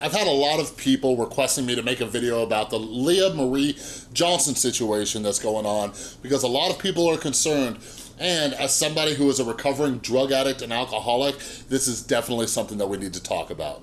I've had a lot of people requesting me to make a video about the Lia Marie Johnson situation that's going on because a lot of people are concerned and as somebody who is a recovering drug addict and alcoholic, this is definitely something that we need to talk about.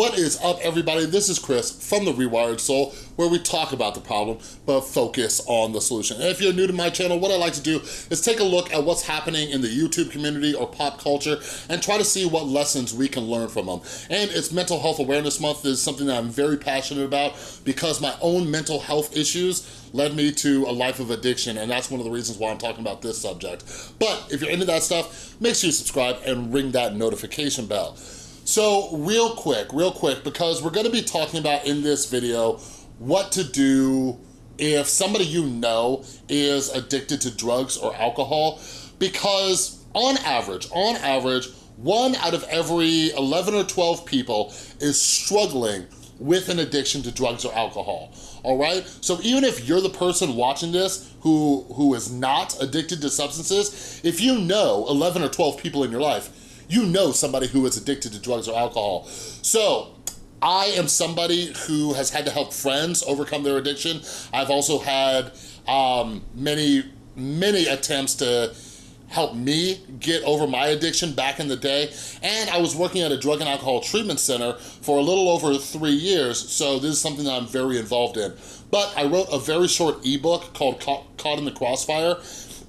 What is up, everybody? This is Chris from The Rewired Soul, where we talk about the problem, but focus on the solution. And if you're new to my channel, what I like to do is take a look at what's happening in the YouTube community or pop culture and try to see what lessons we can learn from them. And it's Mental Health Awareness Month is something that I'm very passionate about because my own mental health issues led me to a life of addiction, and that's one of the reasons why I'm talking about this subject. But if you're into that stuff, make sure you subscribe and ring that notification bell. So real quick, real quick, because we're gonna be talking about in this video what to do if somebody you know is addicted to drugs or alcohol, because on average, on average, one out of every 11 or 12 people is struggling with an addiction to drugs or alcohol, all right? So even if you're the person watching this who, who is not addicted to substances, if you know 11 or 12 people in your life, you know somebody who is addicted to drugs or alcohol. So I am somebody who has had to help friends overcome their addiction. I've also had um, many, many attempts to help me get over my addiction back in the day. And I was working at a drug and alcohol treatment center for a little over three years, so this is something that I'm very involved in. But I wrote a very short ebook called Caught in the Crossfire,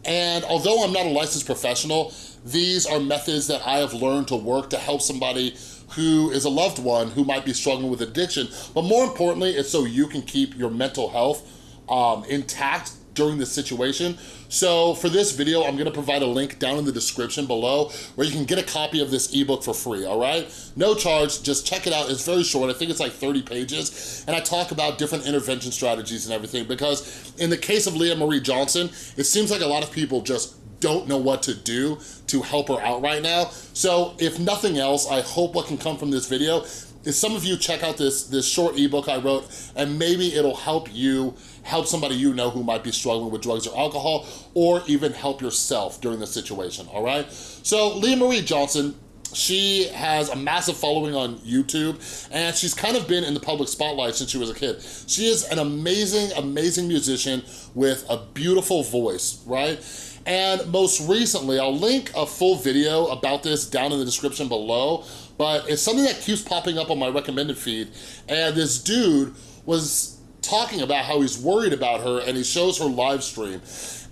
and although I'm not a licensed professional, these are methods that I have learned to work to help somebody who is a loved one who might be struggling with addiction. But more importantly, it's so you can keep your mental health um, intact during this situation. So for this video, I'm gonna provide a link down in the description below where you can get a copy of this ebook for free, all right? No charge, just check it out. It's very short, I think it's like 30 pages. And I talk about different intervention strategies and everything because in the case of Lia Marie Johnson, it seems like a lot of people just don't know what to do to help her out right now. So if nothing else, I hope what can come from this video is some of you check out this, this short ebook I wrote and maybe it'll help you help somebody you know who might be struggling with drugs or alcohol or even help yourself during the situation, all right? So Lia Marie Johnson, she has a massive following on YouTube and she's kind of been in the public spotlight since she was a kid. She is an amazing, amazing musician with a beautiful voice, right? And most recently, I'll link a full video about this down in the description below, but it's something that keeps popping up on my recommended feed. And this dude was talking about how he's worried about her and he shows her live stream.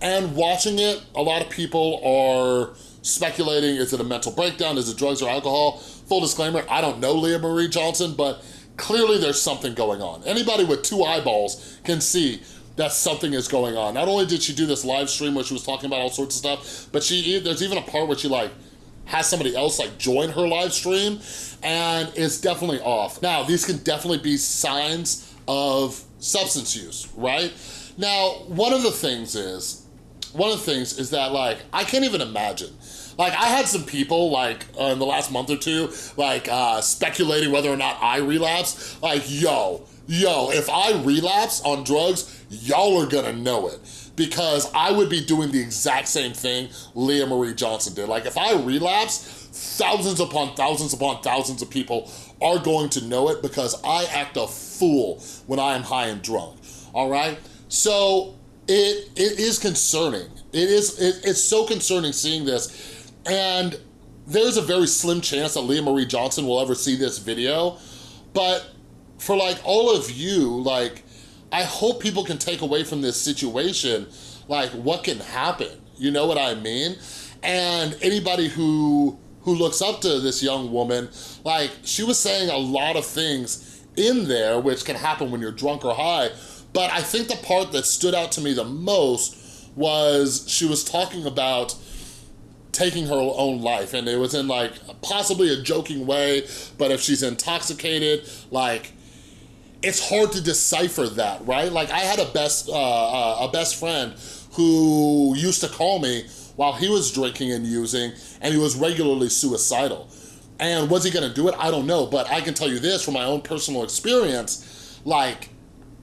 And watching it, a lot of people are speculating, is it a mental breakdown? Is it drugs or alcohol? Full disclaimer, I don't know Lia Marie Johnson, but clearly there's something going on. Anybody with two eyeballs can see that something is going on. Not only did she do this live stream where she was talking about all sorts of stuff, but she there's even a part where she like has somebody else like join her live stream and it's definitely off. Now, these can definitely be signs of substance use, right? Now, one of the things is, one of the things is that like, I can't even imagine like I had some people like uh, in the last month or two, like uh, speculating whether or not I relapse. Like, yo, yo, if I relapse on drugs, y'all are gonna know it because I would be doing the exact same thing Lia Marie Johnson did. Like if I relapse, thousands upon thousands upon thousands of people are going to know it because I act a fool when I am high and drunk, all right? So it, it is concerning. It is, it, it's so concerning seeing this. And there's a very slim chance that Lia Marie Johnson will ever see this video, but for like all of you, like I hope people can take away from this situation, like what can happen, you know what I mean? And anybody who who looks up to this young woman, like she was saying a lot of things in there which can happen when you're drunk or high, but I think the part that stood out to me the most was she was talking about taking her own life. And it was in like possibly a joking way, but if she's intoxicated, like it's hard to decipher that, right? Like I had a best, uh, uh, a best friend who used to call me while he was drinking and using, and he was regularly suicidal. And was he gonna do it? I don't know, but I can tell you this from my own personal experience, like,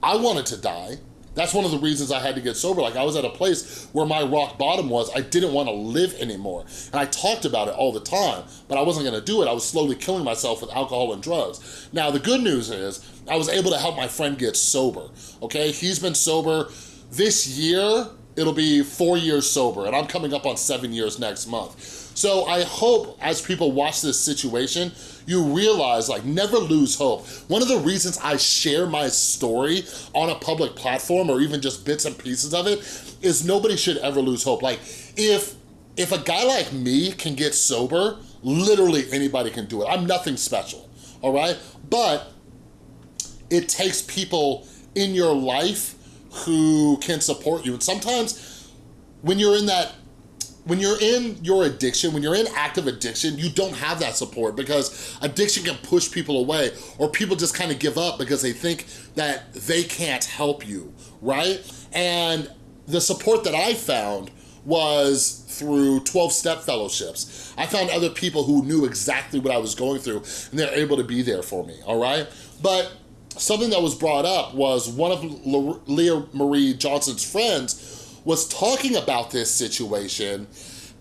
I wanted to die, that's one of the reasons I had to get sober. Like I was at a place where my rock bottom was, I didn't want to live anymore. And I talked about it all the time, but I wasn't gonna do it. I was slowly killing myself with alcohol and drugs. Now the good news is, I was able to help my friend get sober, okay? He's been sober this year, it'll be four years sober, and I'm coming up on seven years next month. So I hope as people watch this situation, you realize like never lose hope. One of the reasons I share my story on a public platform or even just bits and pieces of it is nobody should ever lose hope. Like if, if a guy like me can get sober, literally anybody can do it. I'm nothing special, all right? But it takes people in your life who can support you. And sometimes when you're in that when you're in your addiction, when you're in active addiction, you don't have that support because addiction can push people away or people just kind of give up because they think that they can't help you, right? And the support that I found was through 12-step fellowships. I found other people who knew exactly what I was going through and they're able to be there for me, all right? But something that was brought up was one of Lia Marie Johnson's friends was talking about this situation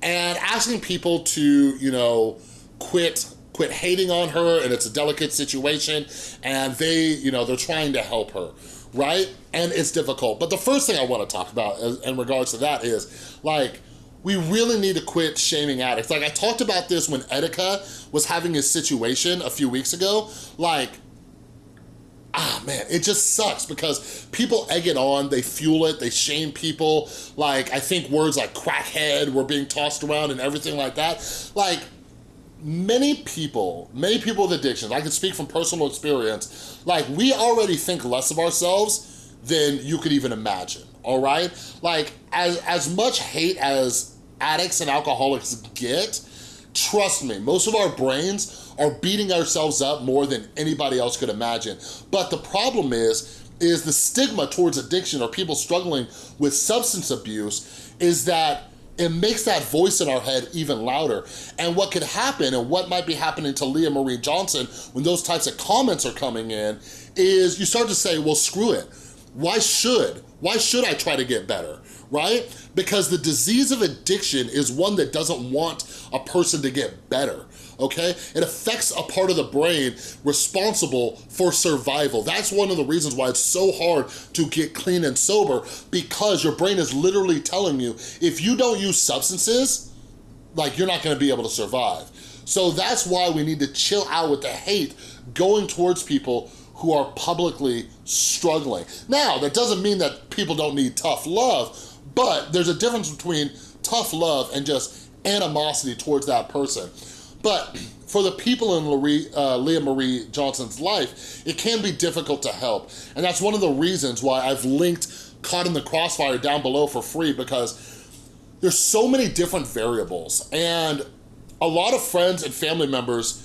and asking people to, you know, quit quit hating on her and it's a delicate situation and they, you know, they're trying to help her, right? And it's difficult. But the first thing I want to talk about in regards to that is like, we really need to quit shaming addicts. Like I talked about this when Etika was having his situation a few weeks ago. Like ah man, it just sucks because people egg it on, they fuel it, they shame people. Like, I think words like crackhead were being tossed around and everything like that. Like, many people, many people with addictions, I can speak from personal experience, like we already think less of ourselves than you could even imagine, all right? Like, as, as much hate as addicts and alcoholics get, trust me, most of our brains are beating ourselves up more than anybody else could imagine. But the problem is, is the stigma towards addiction or people struggling with substance abuse is that it makes that voice in our head even louder. And what could happen and what might be happening to Lia Marie Johnson when those types of comments are coming in is you start to say, well, screw it. Why should? Why should I try to get better, right? Because the disease of addiction is one that doesn't want a person to get better okay? It affects a part of the brain responsible for survival. That's one of the reasons why it's so hard to get clean and sober because your brain is literally telling you, if you don't use substances, like you're not gonna be able to survive. So that's why we need to chill out with the hate going towards people who are publicly struggling. Now, that doesn't mean that people don't need tough love, but there's a difference between tough love and just animosity towards that person. But for the people in uh, Lia Marie Johnson's life, it can be difficult to help. And that's one of the reasons why I've linked Caught in the Crossfire down below for free because there's so many different variables and a lot of friends and family members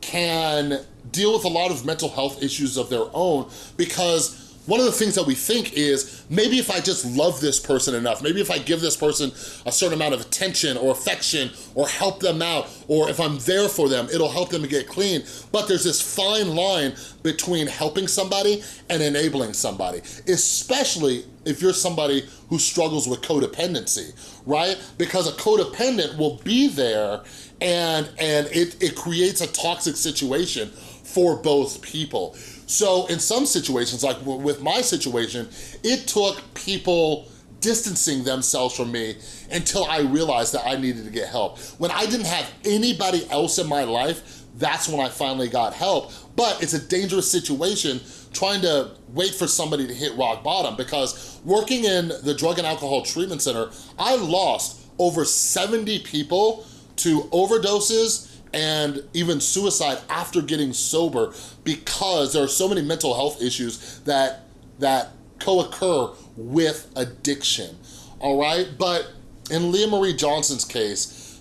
can deal with a lot of mental health issues of their own because one of the things that we think is, maybe if I just love this person enough, maybe if I give this person a certain amount of attention or affection or help them out, or if I'm there for them, it'll help them to get clean. But there's this fine line between helping somebody and enabling somebody, especially if you're somebody who struggles with codependency, right? Because a codependent will be there and, and it, it creates a toxic situation for both people. So in some situations, like with my situation, it took people distancing themselves from me until I realized that I needed to get help. When I didn't have anybody else in my life, that's when I finally got help. But it's a dangerous situation trying to wait for somebody to hit rock bottom because working in the Drug and Alcohol Treatment Center, I lost over 70 people to overdoses and even suicide after getting sober because there are so many mental health issues that, that co-occur with addiction, all right? But in Lia Marie Johnson's case,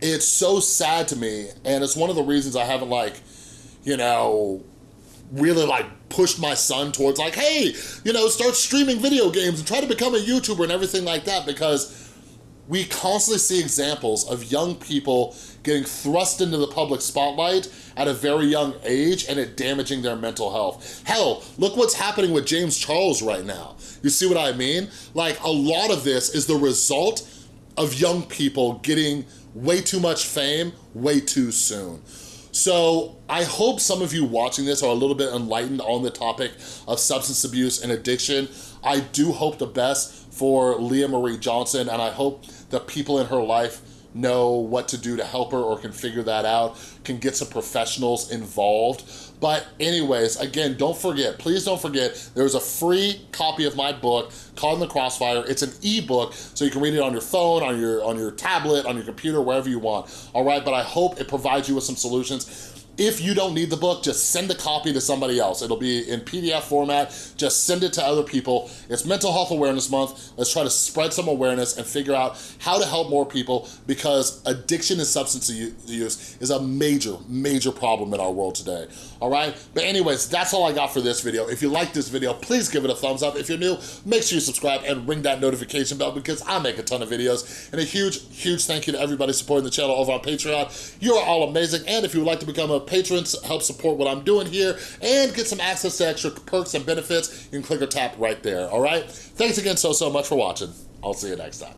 it's so sad to me, and it's one of the reasons I haven't like, you know, really like pushed my son towards like, hey, you know, start streaming video games and try to become a YouTuber and everything like that because we constantly see examples of young people getting thrust into the public spotlight at a very young age and it damaging their mental health. Hell, look what's happening with James Charles right now. You see what I mean? Like a lot of this is the result of young people getting way too much fame way too soon. So I hope some of you watching this are a little bit enlightened on the topic of substance abuse and addiction. I do hope the best for Lia Marie Johnson and I hope the people in her life know what to do to help her or can figure that out, can get some professionals involved. But anyways, again, don't forget, please don't forget, there's a free copy of my book, Caught in the Crossfire. It's an ebook, so you can read it on your phone, on your, on your tablet, on your computer, wherever you want, all right? But I hope it provides you with some solutions. If you don't need the book, just send a copy to somebody else. It'll be in PDF format. Just send it to other people. It's Mental Health Awareness Month. Let's try to spread some awareness and figure out how to help more people because addiction and substance use is a major, major problem in our world today, all right? But anyways, that's all I got for this video. If you like this video, please give it a thumbs up. If you're new, make sure you subscribe and ring that notification bell because I make a ton of videos. And a huge, huge thank you to everybody supporting the channel over on Patreon. You are all amazing. And if you would like to become a patrons, help support what I'm doing here, and get some access to extra perks and benefits, you can click or tap right there, all right? Thanks again so, so much for watching. I'll see you next time.